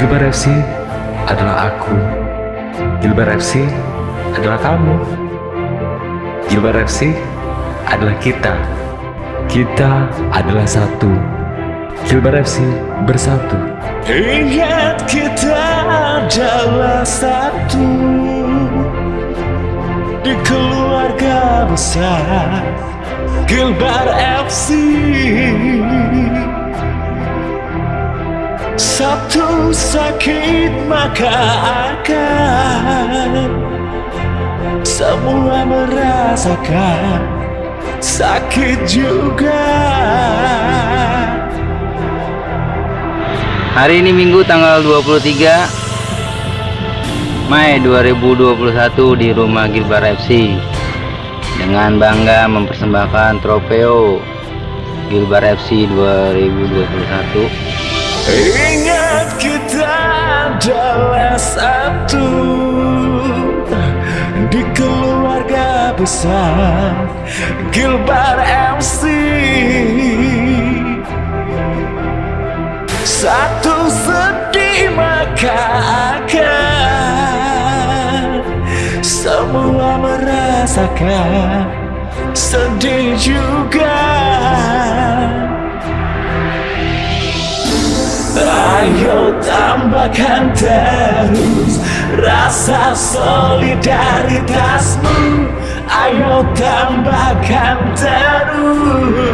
Gilbar FC adalah aku. Gilbar FC adalah kamu. Gilbar FC adalah kita. Kita adalah satu. Gilbar FC bersatu. Ingat kita adalah satu Di keluarga besar Gilbar FC Satu sakit maka akan Semua merasakan. Sakit juga. Hari ini Minggu tanggal 23 Mei 2021 di rumah Gilbar FC dengan bangga mempersembahkan trofeo Gilbar FC 2021 Ingat kita adalah satu Di keluarga besar Gilbar MC Satu sedih maka akan Semua merasakan Sedih juga Ayo tambahkan terus rasa solidaritasmu. Ayo tambahkan terus.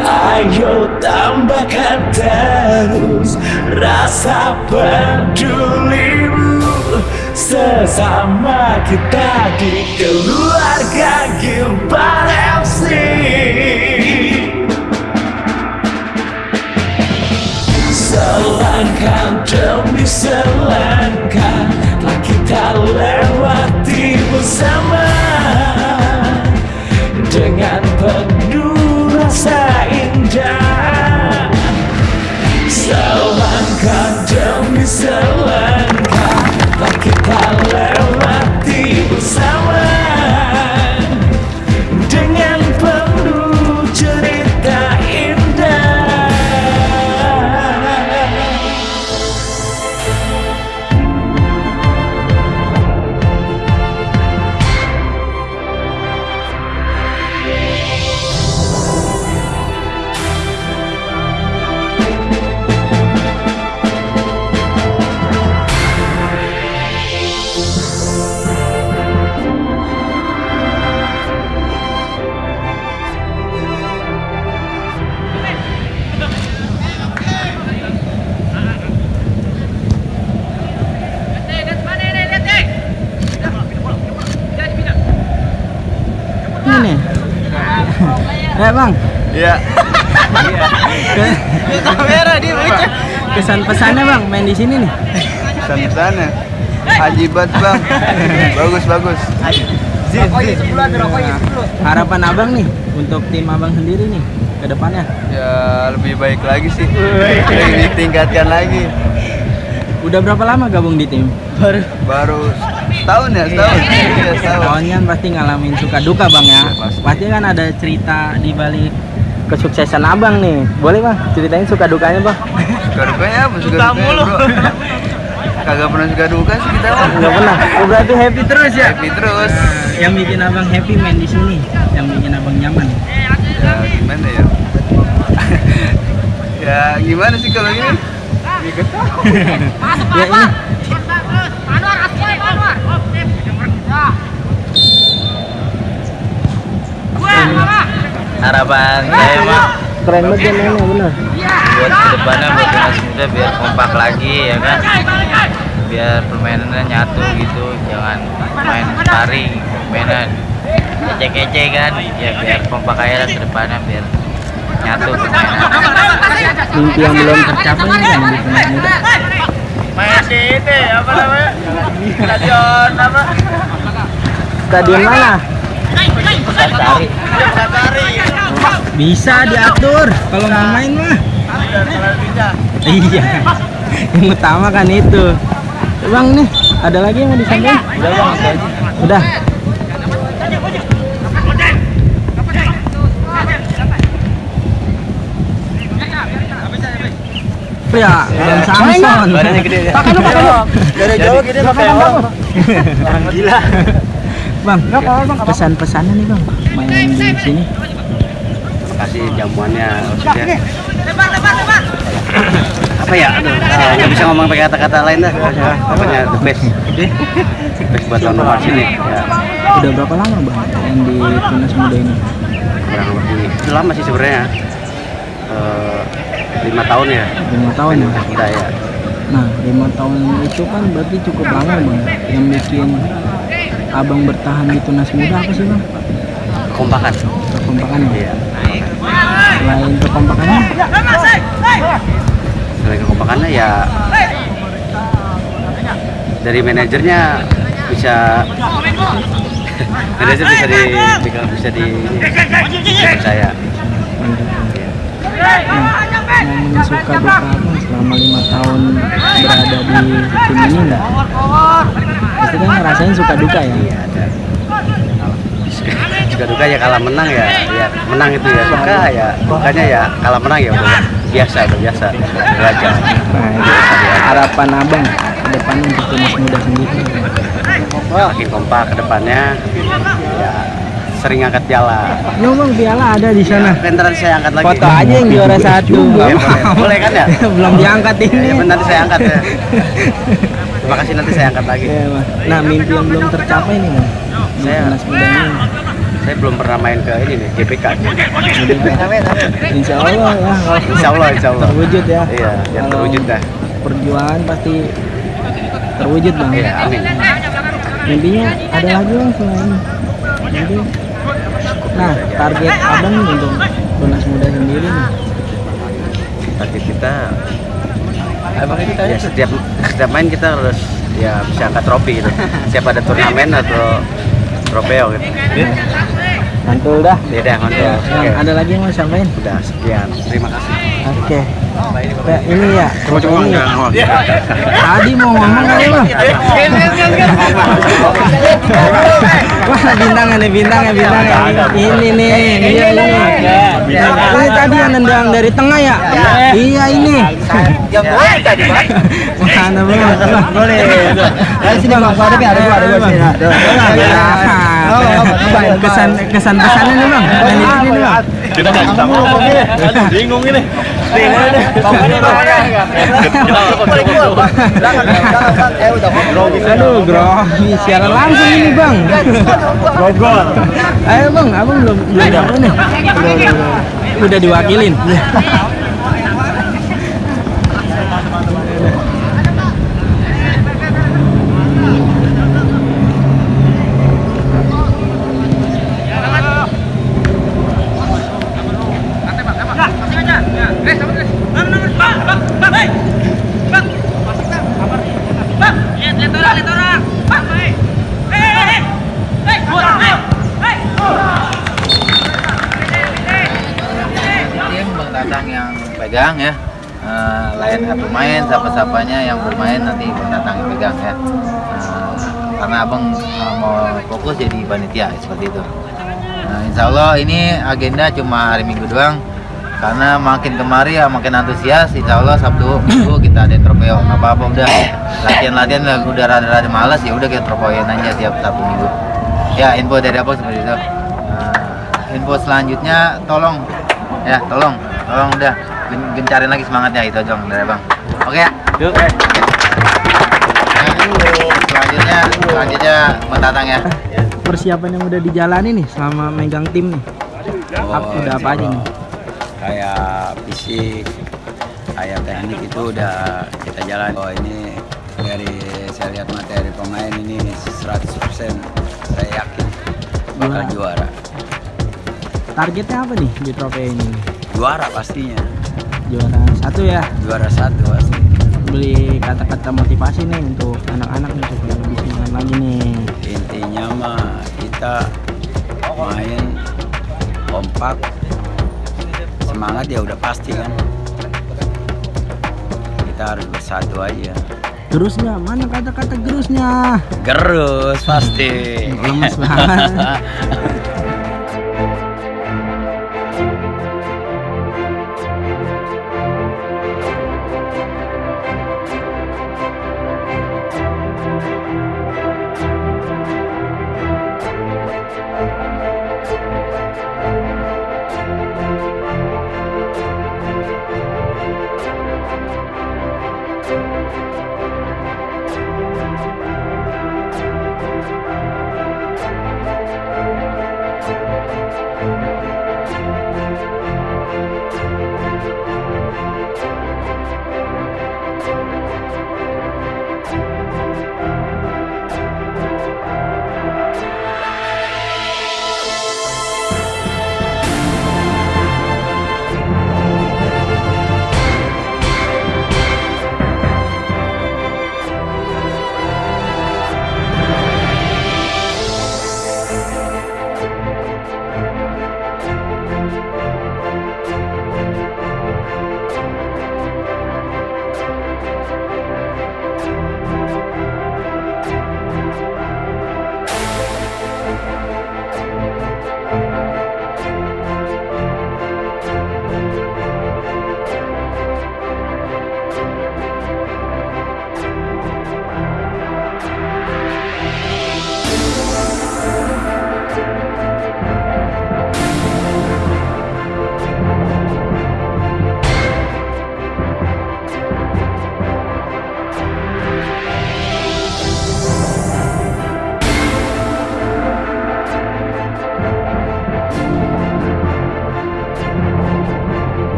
Ayo tambahkan terus rasa pedulimu. Sesama kita di keluarga Gilbar FC Selangkah demi selangkah Telah kita lewati bersama Ya bang. Iya. Kamera dia Kesan pesannya bang main di sini nih. pesan-pesannya Ajibat bang. Bagus bagus. Harapan abang nih untuk tim abang sendiri nih ke depannya. Ya lebih baik lagi sih. Lebih ditingkatkan lagi. Udah berapa lama gabung di tim? Baru. Baru setahun ya setahun Iya setahun Kawan kan pasti ngalamin suka duka bang ya. Iya, pasti. Pasti kan ada cerita di balik kesuksesan abang nih. Boleh bang ceritain suka dukanya bang? Suka dukanya apa suka dukanya bro Kagak pernah suka duka sih kita mah Nggak pernah. Oh, berarti happy terus ya? Happy terus Yang bikin abang happy main di sini, yang bikin abang nyaman. Ya gimana ya Ya gimana sih kalau gini ya ini Harapan saya mah keren banget ya mainnya bener. buat ke depannya buat timnas muda biar kompak lagi ya kan? Biar permainannya nyatu gitu jangan main sparring permainan kece-kece kan? Ya biar kompak aja lah ke depannya biar nyatu permainan Mimpi yang belum tercapai kan di timnas muda. main di ini apa namanya? Stadion apa? Stadion mana? Santari Santari Bisa diatur kalau mau main mah. Iya. Yang utama kan itu. Bang nih, ada lagi yang mau disampaikan? udah bang itu aja Udah. ya Bang Samson Badannya gede ya. pakai lu pakai lu Dari jauh gede pakai Orang gila. bang pesan-pesannya nih bang main di sini Kasih jamuannya maksudnya. Apa ya? Aduh, ah, nggak bisa ngomong pakai kata-kata lain dah. Pokoknya the best. Best buat tahun nomor sini. Ya, udah berapa lama bang main di tunas muda ini kurang lebih. Itu lama sih sebenarnya. Eh, lima tahun ya. lima tahun ya Kita ya. nah lima tahun itu kan berarti cukup lama bang yang bikin abang bertahan di tunas muda apa sih bang Kompakan. kekompakan ya Iya. Selain kekompakannya Selain kekompakannya ya dari manajernya bisa manajer bisa di bisa di percaya ngomongin suka duka selama lima tahun berada di tim ini enggak pasti kan ngerasain suka duka ya iya ada suka duka ya kalah menang ya ya menang itu ya. Suka ya dukanya ya kalah menang ya udah. Biasa udah biasa. Belajar. Nah itu harapan abang ke depannya untuk tunas muda sendiri? Makin kompak ke depannya. Ya sering angkat piala. Bang piala ada di sana. Ya, nanti saya angkat lagi. Foto aja yang juara satu. Ya, boleh. Kan ya? belum diangkat ini. Ya, nanti saya angkat ya. Terima kasih nanti saya angkat lagi. Iya, nah mimpi yang belum tercapai nih bang Saya- tunas muda ini saya belum pernah main ke ini nih GPK insya Allah ya. Insya Allah Insya Allah. Terwujud ya. Iya yang terwujud dah. perjuangan pasti terwujud bang iya amin. Mimpinya ada lagi bang selain mimpi nah target abang untuk tunas muda sendiri nih. Target kita ya setiap setiap main kita harus ya bisa angkat trofi gitu. Siap ada turnamen atau trofeo gitu mantul dah. Ya dah mantul. Ya, Bang, ada lagi yang mau sampaikan udah sekian. Terima kasih. Oke. Kayak ini ya. Ini. ya. tadi mau ngomong kali bang? Wah bintangnya nih bintangnya bintangnya ini. Nih iya ini ini tadi yang nendang dari tengah ya? Iya. Ini. Yang boleh tadi, Bang Wah, boleh Dari sini Bang, ada ada gua, ada gua sini. Kesan kesan pesannya nih bang. Nih bang. Kita nggak bisa ngomong. ini. Bingung ini. Bingung ini. Aduh, grogi. Secara langsung ini bang. Gogol. Ayo bang, abang belum belum nih. Udah diwakilin. tim Bang Tatang yang pegang ya. Eh, lain pemain siapa-siapanya yang bermain nanti yang pegang ya. Eh, karena abang eh, mau fokus jadi panitia seperti itu. Nah, insya Allah ini agenda cuma hari minggu doang. Karena makin kemari ya makin antusias insya Allah Sabtu minggu kita ada nggak apa-apa udah. Latihan-latihan udah- rada-rada malas ya udah kita trofoin aja tiap Sabtu minggu. Ya info dari apa seperti itu. Nah, info selanjutnya tolong. Ya tolong. Tolong udah gencarin lagi semangatnya itu aja dari bang oke ya? Yuk. Selanjutnya selanjutnya mendatang ya. Persiapan yang udah dijalani nih selama megang tim nih. Ap- udah apa aja nih? kayak fisik kayak teknik itu udah kita jalan. Oh ini dari saya lihat materi pemain ini 100% saya yakin bakal juara. Targetnya apa nih di trofi ini? juara pastinya Juara satu ya. juara satu pasti Beli kata-kata motivasi nih untuk anak-anak nih supaya lebih semangat lagi nih. intinya mah kita main kompak semangat ya udah pasti kan kita harus bersatu aja Gerusnya mana kata-kata gerusnya? gerus pasti Lemes banget.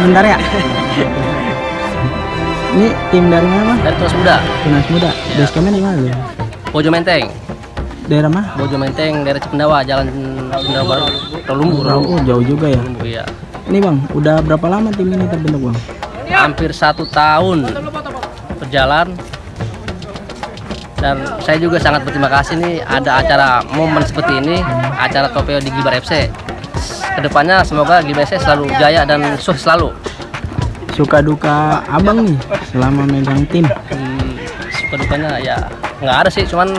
bentar ya. Ini tim dari mana? Dari Tunas Muda, Tunas Muda. Basecampnya di mana lu? Bojo Menteng. Daerah mana? Bojo Menteng, daerah Cipendawa, Jalan Cipendawa Baru. Rolumbu, Rolumbu. Oh, jauh juga ya. Rolumbu, iya. Ini Bang, udah berapa lama tim ini terbentuk Bang? Hampir satu tahun berjalan. Dan saya juga sangat berterima kasih nih ada acara momen seperti ini, acara Topeo di Gibar FC. Ke depannya semoga FC selalu jaya dan sukses selalu. Suka duka Abang nih selama megang tim. Hmm, suka dukanya ya nggak ada sih, cuman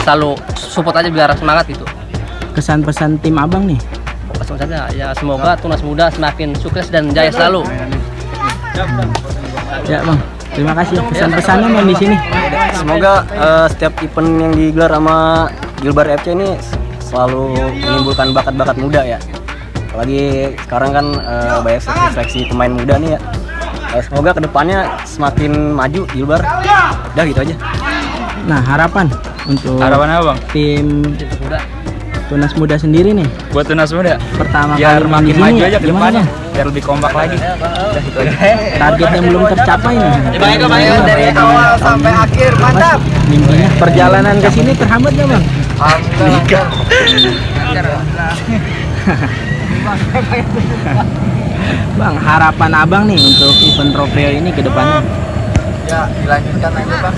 selalu support aja biar semangat gitu. Kesan pesan tim Abang nih. Langsung saja ya semoga Tunas Muda semakin sukses dan jaya selalu. Ya Bang, terima kasih pesan-pesannya Bang di sini. Semoga eh, setiap event yang digelar sama Gilbar FC ini selalu menimbulkan bakat-bakat muda ya. Apalagi sekarang kan eh, banyak seleksi pemain muda nih ya. Eh, semoga ke depannya semakin maju Gilbar. Udah gitu aja. Nah, harapan untuk Harapan apa bang? tim Tunas Muda sendiri nih. Buat tunas muda. Pertama Biar kali makin maju aja ke depannya. Biar lebih kompak lagi. Udah gitu aja. Target yang belum tercapai nih. dari awal sampai akhir mantap Mimpinya perjalanan ke sini terhambat nggak Bang? Bang, harapan Abang nih untuk event trofeo ini ke depannya. ya dilanjutkan aja bang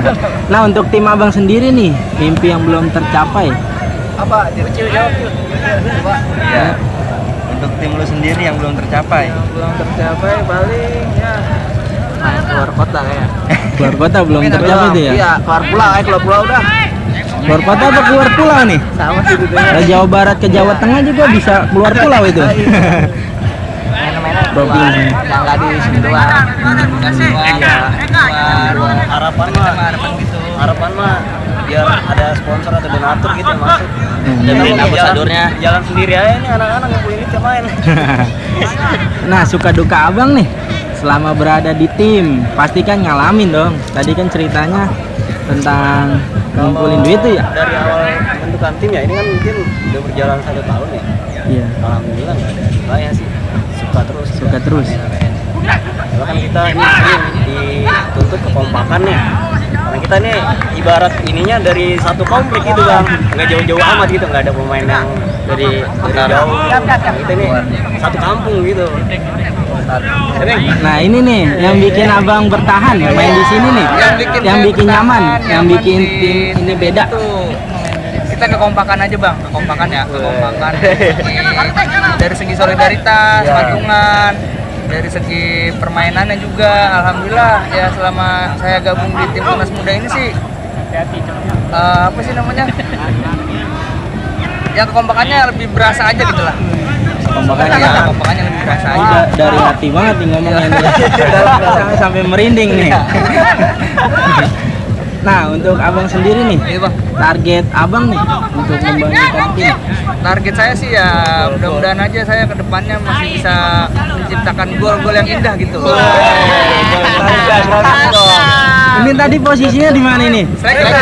Nah, untuk tim Abang sendiri nih, mimpi yang belum tercapai. apa kecil jawab coba Ya. Untuk tim lu sendiri yang belum tercapai. belum tercapai paling ya main keluar kota ya Keluar kota belum tercapai tuh ya? iya keluar pulau eh keluar pulau udah Keluar kota atau keluar pulau nih? sama sih gitu Dari Jawa Barat ke Jawa Tengah juga bisa keluar pulau itu. Provinsi. yang nggak di sini doang Harapan mah harapan mah biar ada sponsor atau donatur gitu yang masuk. Dan Hmm. ambasadornya jalan sendiri aja nih anak-anak ngumpulin duit main. Nah, suka duka Abang nih selama berada di tim, pasti kan ngalamin dong. Tadi kan ceritanya tentang ngumpulin duit tuh ya. Dari awal pembentukan tim ya ini kan mungkin udah berjalan satu tahun ya. Iya, Alhamdulillah nggak ada dukanya sih. Suka terus. suka terus. Karena kan kita ini sering dituntut kekompakannya. Karena kita nih ibarat ininya dari satu komplek gitu bang, nggak jauh-jauh amat gitu, nggak ada pemain yang dari dari jauh. Kita ini satu kampung gitu. Nah, ini nih yang bikin Abang bertahan main di sini nih. Yang bikin nyaman, yang bikin tim ini beda. kita kekompakan aja bang. Kekompakan ya kekompakan. Dari segi solidaritas patungan. Dari segi permainannya juga alhamdulillah. Ya selama saya gabung di tim tunas muda ini sih eh, apa sih namanya? Ya kekompakannya lebih berasa aja gitu lah Kekompakannya. Ya, kekompakannya lebih berasa aja Aja dari hati banget nih ngomongnya nih. sampai, sampai merinding nih. Nah, untuk abang sendiri nih, Iya, bang target abang nih untuk membangunkan tim. target saya sih ya mudah-mudahan aja saya ke depannya masih bisa menciptakan gol-gol yang indah gitu Ini tadi posisinya di mana ini? Striker.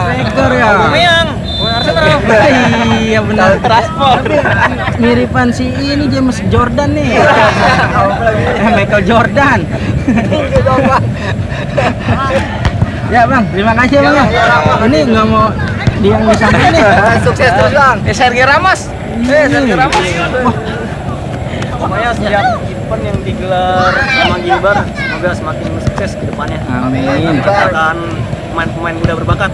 Striker ya. Iya benar. Transport. Miripan si ini James Jordan nih. Eh, Michael Jordan. ya bang, terima kasih ya bang ya. Ini nggak mau dia yang disampaikan nih. Sukses terus bang. Eh Sergio Ramos. Eh Sergio Ramos. Pokoknya setiap event yang digelar sama Gilbar semoga semakin sukses ke depannya. Amin. Menciptakan pemain-pemain muda berbakat.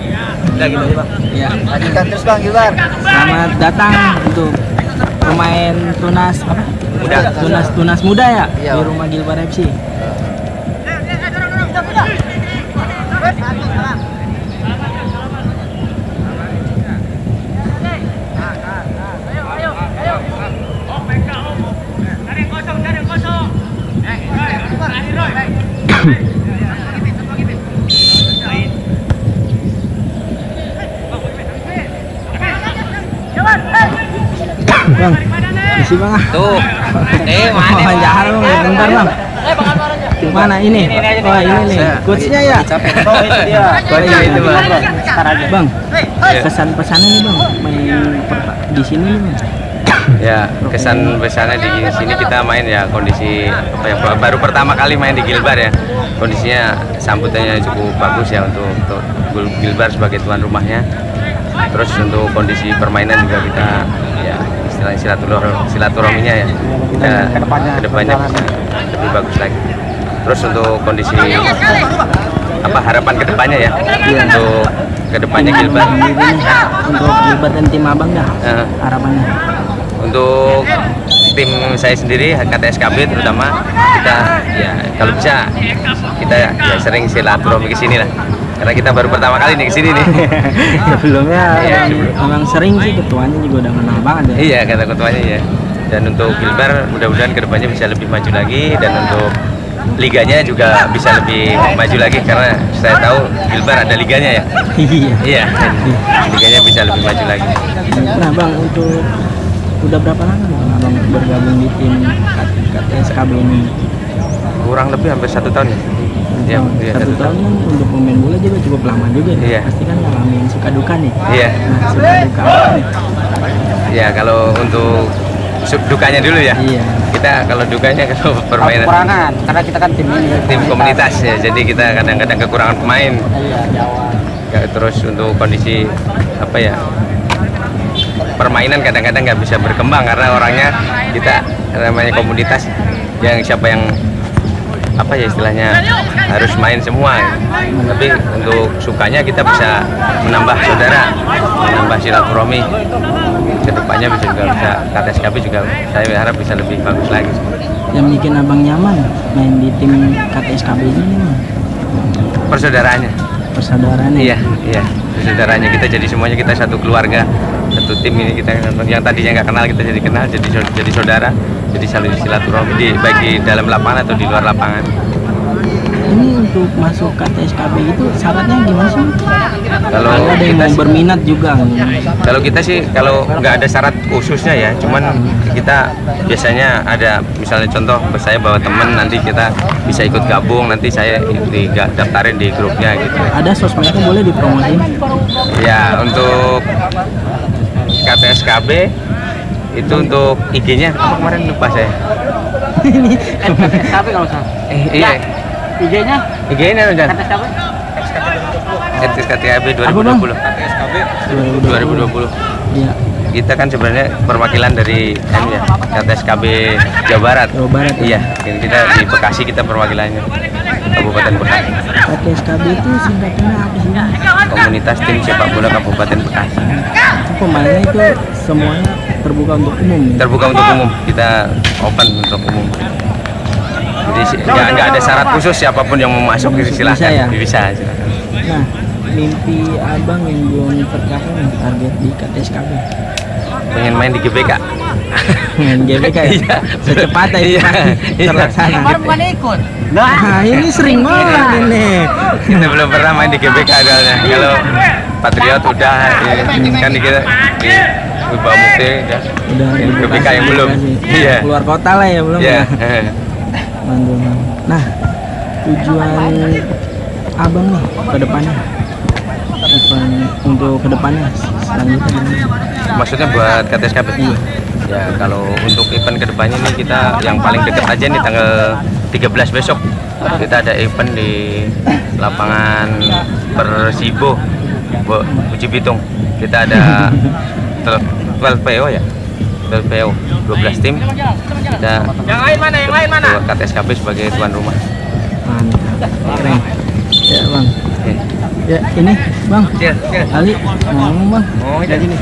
Udah gitu aja bang. ya. lanjutkan terus bang Gilbar Selamat datang untuk pemain tunas apa? Muda. Tunas tunas muda ya di rumah Gilbar FC. Isi bang. Tuh. Eh, mana? Oh, jangan bang, bentar bang. Mana ini? Oh ini nih, coachnya ya. Oh itu dia. Oh iya itu bang. Bang, pesan pesannya nih bang, main di sini nih bang. ya kesan besarnya di sini kita main ya kondisi apa ya baru pertama kali main di Gilbar ya kondisinya sambutannya cukup bagus ya untuk untuk Gilbar sebagai tuan rumahnya terus untuk kondisi permainan juga kita ya istilahnya silaturahmi silaturahminya ya. Kita ke depannya. bisa lebih bagus lagi. Terus untuk kondisi apa harapan ke depannya ya? Untuk ke depannya Gilbar untuk Gilbert dan tim abang dah Eh, harapannya. Untuk tim saya sendiri KTSKB terutama kita ya kalau bisa kita ya sering silaturahmi ke sini lah karena kita baru pertama kali nih ke sini nih. Sebelumnya Iya, emang sering sih ketuanya juga udah kenal banget ya. Iya kata ketuanya ya dan untuk Gilbar mudah-mudahan ke depannya bisa lebih maju lagi. Dan untuk liganya juga bisa lebih maju lagi. Karena saya tahu Gilbar ada liganya ya. Iya. Iya liganya bisa lebih maju lagi. Nah bang untuk udah berapa lama bang abang bergabung di tim KTSKB ini? Kurang lebih hampir satu tahun ya Iya, iya, satu tahun kan untuk pemain bola juga cukup lama juga ya Iya. pasti kan ngalamin suka duka nih iya nah suka duka apa nih Ya kalau untuk sub dukanya dulu ya. iya Kita kalau dukanya kalau permainan kekurangan karena kita kan tim ini tim komunitas ya. Jadi kita kadang-kadang kekurangan pemain. iya Jawa Ya, terus untuk kondisi apa ya? Permainan kadang-kadang nggak bisa berkembang karena orangnya kita namanya komunitas yang siapa yang apa ya istilahnya harus main semua. Tapi untuk sukanya kita bisa menambah saudara menambah silaturahmi. Ke depannya bisa juga bisa KTSKB juga saya harap bisa lebih bagus lagi. Yang bikin abang nyaman main di tim KTSKB ini persaudaraannya. Persaudaraannya iya iya. Persaudaraannya kita jadi semuanya kita satu keluarga satu tim ini kita yang tadinya nggak kenal kita jadi kenal jadi jadi saudara jadi saling silaturahmi di baik di dalam lapangan atau di luar lapangan. Ini untuk masuk KTSKB itu syaratnya gimana sih? Kalau ada yang mau berminat juga. Kalau kita sih kalau nggak ada syarat khususnya ya, cuman kita biasanya ada misalnya contoh saya bawa temen nanti kita bisa ikut gabung nanti saya di daftarin di grupnya gitu. ada sosmednya boleh dipromosin Ya untuk KTSKB itu untuk IG-nya apa kemarin lupa saya. ini KTSKB kalau salah Eh, iya. IG-nya IG-nya udah KTSKB KTSKB Apa, Bang? 2020. 2020. iya Kita kan sebenarnya perwakilan dari anu ya, KTSKB Jawa Barat. Jawa Barat ya. Iya, ini kita di Bekasi kita perwakilannya Kabupaten Bekasi. KTSKB itu singkatannya apa sih? Komunitas tim sepak bola Kabupaten Bekasi. Pemainnya itu semuanya terbuka untuk umum ya? Terbuka untuk umum, kita open untuk umum. Jadi si- nggak ada syarat khusus siapa pun yang mau masuk Bisa silahkan. ya? Bisa, silakan. Nah, mimpi abang yang belum tercapai target di KTSKB Pengen main di GBK. Main GBK ya? Iya. Secepatnya Iya, pasti iya. terlaksana bukan ikut. Nah, ini sering banget ini Kita belum pernah main di GBK soalnya. Kalau Patriot udah, ya, kan di kita di Wibawa Mukti udah. Udah di GBK Bekasi, yang belum. Iya. Keluar kota lah ya belum Iya. ya? Mantap. Nah, tujuan abang nih ke depannya untuk ke depannya selanjutnya? Maksudnya buat KTSKB? Ya kalau untuk event ke depannya nih kita yang paling dekat aja nih tanggal 13 besok kita ada event di lapangan Persibo Bu Uji Bitung kita ada 12 PO ya 12 PO 12 tim kita Yang lain mana? Yang lain mana? KTSKB sebagai tuan rumah Mantap, keren. Ya bang. Ya ini bang. Iya, Ali ngomong bang. Oh, iya. gini.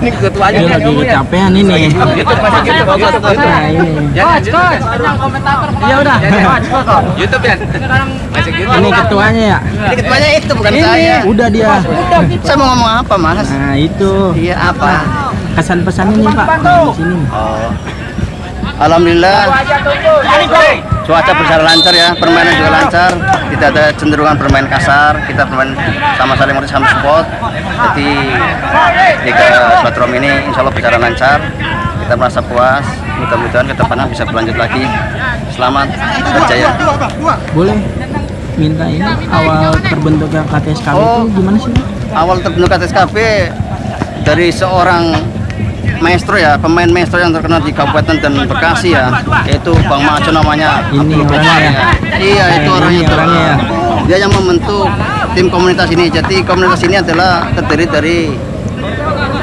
ini ketuanya Dia lagi kecapean ini. YouTube masih YouTube bagus Nah ini. Coach, coach, yang komentator. Ya udah. Coach, coach. YouTube ya masih YouTube Ini ketuanya ya. Ini ketuanya itu bukan Ini saya. udah dia. Saya mau ngomong apa, Mas? Nah itu. Iya apa? Kesan pesannya nih pak di sini. Oh. Alhamdulillah cuaca berjalan lancar ya, permainan juga lancar. Tidak ada cenderungan bermain kasar, kita bermain sama saling mengerti sama support. Jadi Liga Batrom ini insya Allah berjalan lancar. Kita merasa puas. Mudah-mudahan ke depannya bisa berlanjut lagi. Selamat berjaya. Boleh minta ini awal terbentuknya KTSKB Oh. itu gimana sih? Awal terbentuk KTSKB dari seorang maestro ya, pemain maestro yang terkenal di Kabupaten dan Bekasi ya, yaitu Bang Maco namanya. Ini orangnya ya? Iya, itu Eh, orangnya ini tuh. orangnya ya? Dia yang membentuk tim komunitas ini. Jadi komunitas ini adalah terdiri dari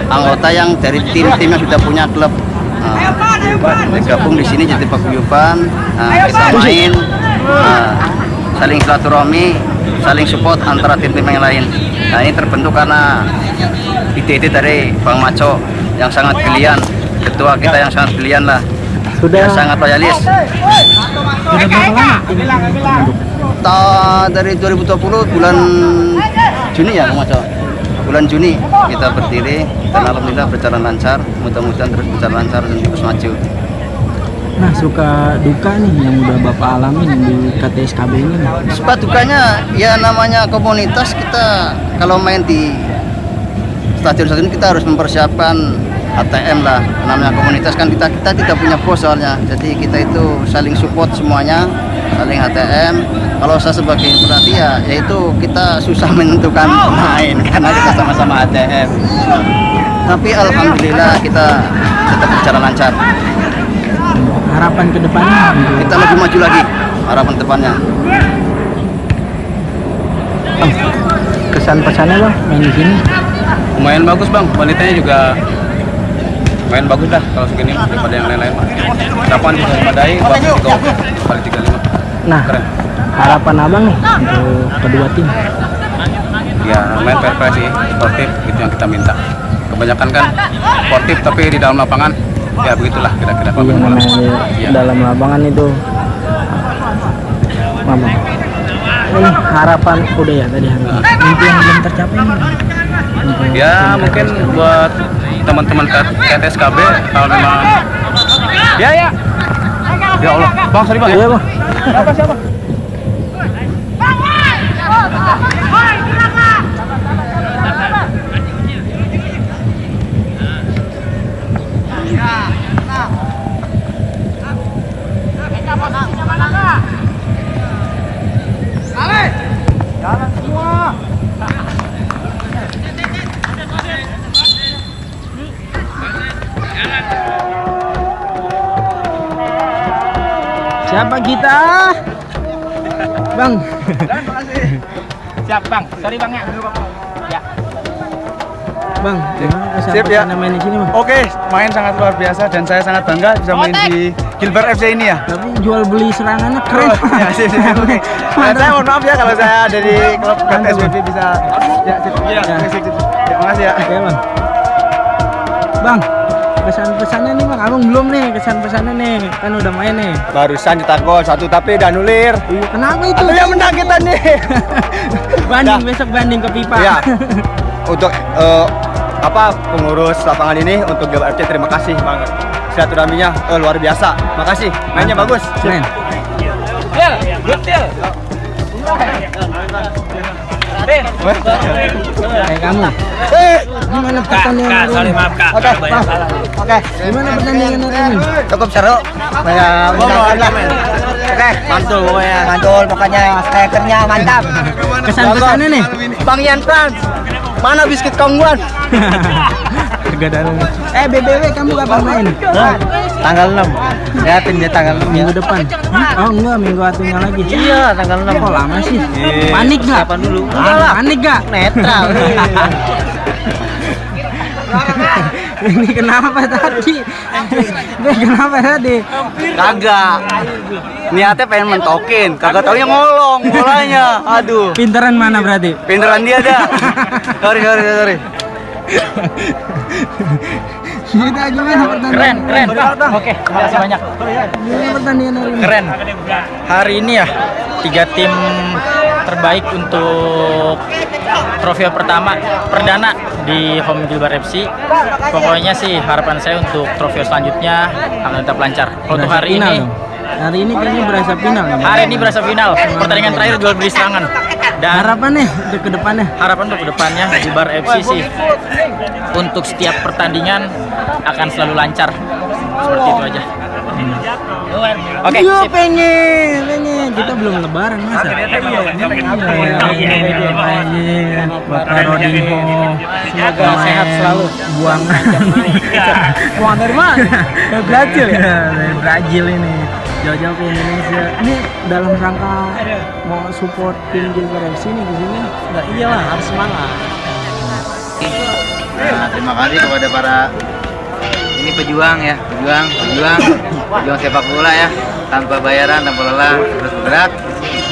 anggota yang dari tim-tim yang sudah punya klub. Nah, gabung di sini jadi paguyuban, nah, kita main, nah, saling silaturahmi, saling support antara tim-tim yang lain. Nah ini terbentuk karena ide-ide dari Bang Maco yang sangat brilian, ketua kita yang sangat brilian lah, Sudah yang sangat loyalis. sudah? Ta dari 2020 bulan Juni ya Bang Maco. Bulan Juni kita berdiri dan alhamdulillah berjalan lancar. Mudah-mudahan terus berjalan lancar dan terus maju. Nah, suka duka nih yang udah Bapak alamin di KTSKB ini. Suka dukanya ya namanya komunitas kita kalau main di stadion-stadion kita harus mempersiapkan ATM lah. Namanya komunitas kan kita kita tidak punya bos soalnya. Jadi kita itu saling support semuanya saling ATM kalau saya sebagai pelatih ya yaitu kita susah menentukan pemain karena kita sama-sama ATM tapi alhamdulillah kita tetap berjalan lancar. Harapan ke depannya? Untuk kita lebih maju lagi harapan depannya. Kesan pesannya bang main di sini. Lumayan bagus bang wanitanya juga main bagus dah kalau segini daripada yang lain-lain harapan juga memadai juga oke kali 35 Nah, keren harapan abang nih untuk kedua tim. ya main fair play sih sportif gitu yang kita minta kebanyakan kan sportif tapi di dalam lapangan ya begitulah kira-kira Iya namanya Iya. dalam lapangan itu. Mama. Ini harapan udah ya tadi harapan. Mimpi yang belum tercapai ya mungkin buat teman-teman KTSKB kalau memang ya ya. Ya Allah. Bang sorry bang ya. Bang. siapa siapa kita? Bang. Siap bang, sorry bang ya. Bang, gimana Sip, ya. main di sini bang? Oke, main sangat luar biasa dan saya sangat bangga bisa main di Gilbert FC ini ya. Tapi jual beli serangannya keren. Oh, ya, sip, sip, sip, oke. Dan saya mohon maaf ya kalau saya dari klub KTSBB bisa ya, sip, ya, sip. ya, makasih ya. Oke bang. Bang, kesan pesannya nih bang. Abang belum nih kesan pesannya nih. Kan udah main nih. Barusan cetak gol satu tapi udah nulir. Iya, kenapa itu? Itu yang menang kita nih. banding Dah. besok banding ke pipa. Ya. Untuk eh, apa pengurus lapangan ini untuk Gilbert FC terima kasih banget. Silaturahminya eh, luar biasa. Makasih. Mainnya bagus. Keren. Kayak kamu. Gimana pertandingan hari ini? Oke, Oke. Gimana pertandingan hari ini? cukup seru saya menangkan lah oke mantul pokoknya mantul pokoknya strikernya mantap Kesan pesannya nih. Bang Yan Frans mana biskuit kongguan Harga darah. Eh BBW kamu kapan main? Tanggal 6 ya dia tanggal 6 Minggu depan. Oh enggak, minggu atunya lagi. iya tanggal 6 Kok lama sih? Panik gak? Kapan dulu? Panik gak? netral Ini kenapa tadi? Ini kenapa tadi? kagak niatnya pengen mentokin kagak taunya ngolong bolanya aduh Pinteran mana berarti? pinteran dia dah sorry sorry sorry Kita gimana pertandingan? Keren, keren. Oke, terima kasih banyak. Gimana pertandingan hari ini? Keren. Hari ini ya tiga tim terbaik untuk trofeo pertama perdana di home Gilbar FC. Pokoknya sih harapan saya untuk trofeo selanjutnya akan tetap lancar. Untuk hari ini. Hari ini kayaknya berasa final. hari ini berasa final. Pertandingan terakhir jual beli serangan. Dan Harapannya untuk ke depannya. harapan untuk ke depannya Gilbar FC sih untuk setiap pertandingan akan selalu lancar. Seperti itu aja. Oke, Iya sip. pengen, pengen. Kita belum lebaran masa. Iya, iya, Bapak. Semoga sehat selalu. Buang. Buang dari mana? Dari Brazil ya? Dari Brazil ini. Jauh-jauh ke Indonesia. Ini dalam rangka mau support tim Gilbert FC ini di sini. Nah, iyalah harus semangat. Nah, terima kasih kepada para ini pejuang ya, pejuang, pejuang, pejuang sepak bola ya, tanpa bayaran, tanpa lelah, terus bergerak.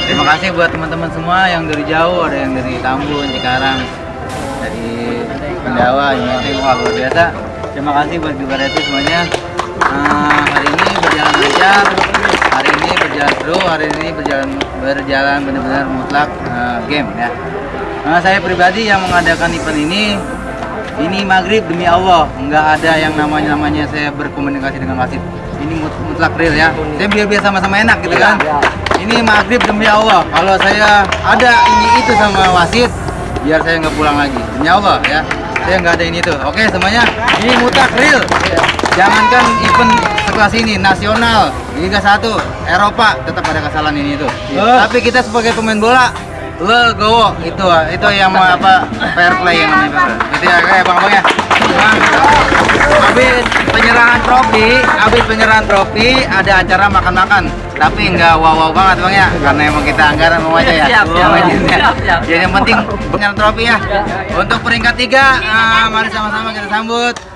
Terima kasih buat teman-teman semua yang dari jauh, ada yang dari Tambun, Cikarang, dari Pendawa, wah luar biasa. Terima kasih buat juga Reti semuanya. Nah, hari ini berjalan lancar, ini berjalan seru, hari ini berjalan berjalan benar-benar mutlak eh, game ya. Nah, saya pribadi yang mengadakan event ini ini maghrib demi Allah. Nggak ada yang namanya namanya saya berkomunikasi dengan wasit ini mut- mutlak real ya. Saya biar biar sama-sama enak gitu kan? Ini maghrib demi Allah. Kalau saya ada ini itu sama wasit biar saya nggak pulang lagi. Demi Allah ya. Saya nggak ada ini itu oke semuanya. Ini mutlak real. Jangankan event sekelas ini nasional Liga 1 Eropa tetap ada kesalahan ini itu tapi kita sebagai pemain bola legowo itu itu yang mau apa fair play yang namanya. Itu ya kayak bang bang ya. Habis penyerahan trofi habis penyerahan trofi ada acara makan-makan. Tapi nggak wow wow banget bang ya. Karena emang kita anggaran mau aja ya. Siap, siap, siap, siap. jadi yang penting penyerahan trofi ya. Untuk peringkat tiga ah, mari sama-sama kita sambut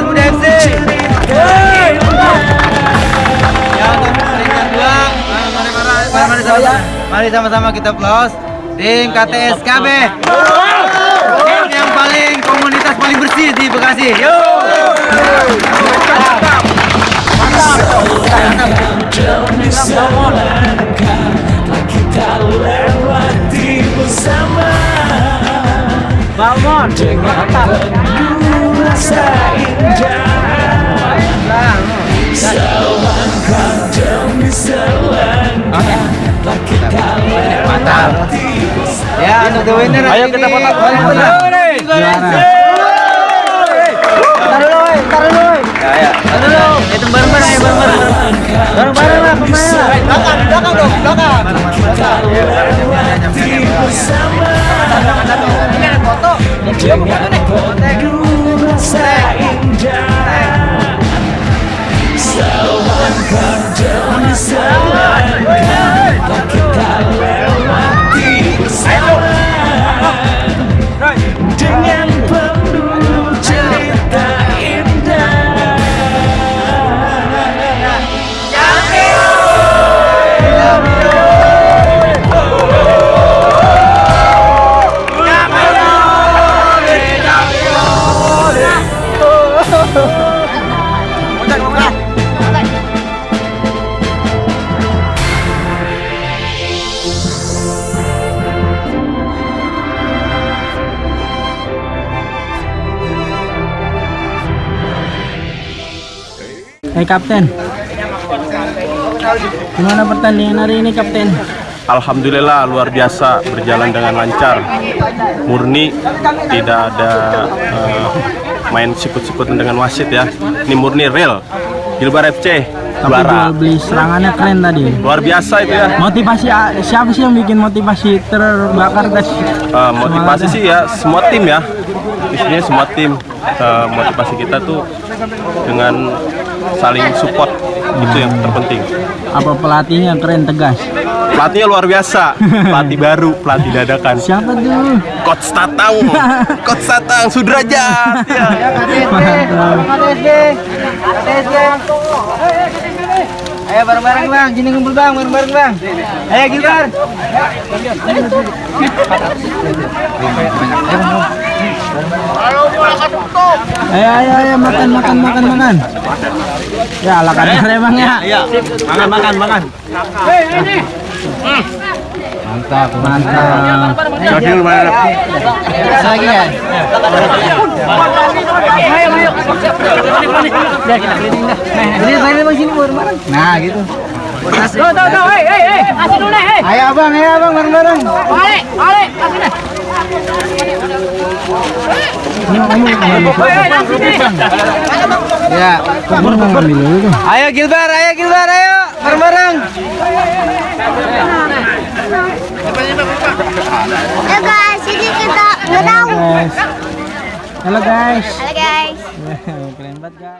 sama-sama, mari sama-sama kita plus tim KTSKB. Tim yang paling komunitas paling bersih di Bekasi. Yo. Mantap. Ya untuk the winner. Ayo kita foto. Taruh dulu, taruh dulu. Ya, ya. Taruh dulu. Itu bareng-bareng ya, bareng-bareng. Bareng-bareng lah pemain lah. Belakang, belakang dong, belakang. Jamnya ada, ya. Hai Kapten. Gimana pertandingan hari ini Kapten? Alhamdulillah luar biasa. Berjalan dengan lancar. Murni. Tidak ada eh, main sikut-sikut dengan wasit ya. Ini murni real. Gilbar FC Tapi juara. jual beli serangannya keren tadi. luar biasa itu ya. Motivasi ah, siapa sih yang bikin motivasi terbakar guys? Eh, motivasi sih ya semua tim ya. Isinya semua tim. Eh, motivasi kita tuh dengan saling support itu yang terpenting Apa pelatihnya keren tegas? pelatihnya luar biasa pelatih baru pelatih dadakan Siapa tuh? Coach Tatang Coach Tatang Sudrajat ya. KTSB. Ayo bareng-bareng bang, sini ngumpul bang, bareng-bareng bang. Ayo Gilbar. Ayo ayo ayo makan makan makan makan. Ya ala kadar bang ya. Iya. Makan makan makan. Mantap mantap. Jadi lumayan. Lagi ya. Jadi saya sini bareng-bareng. Nah gitu. Tuh, tuh, tuh, hei, hei, hei, kasih dulu nih, hei. Ayo abang, ayo abang bareng-bareng. Balik, balik, kasih nih. Ya, kamu mau ngambil dulu. Ayo Gilbar, ayo Gilbar, ayo bareng-bareng. Ya guys, ini kita ngedang. Guys. Halo guys. Halo guys. Keren banget guys.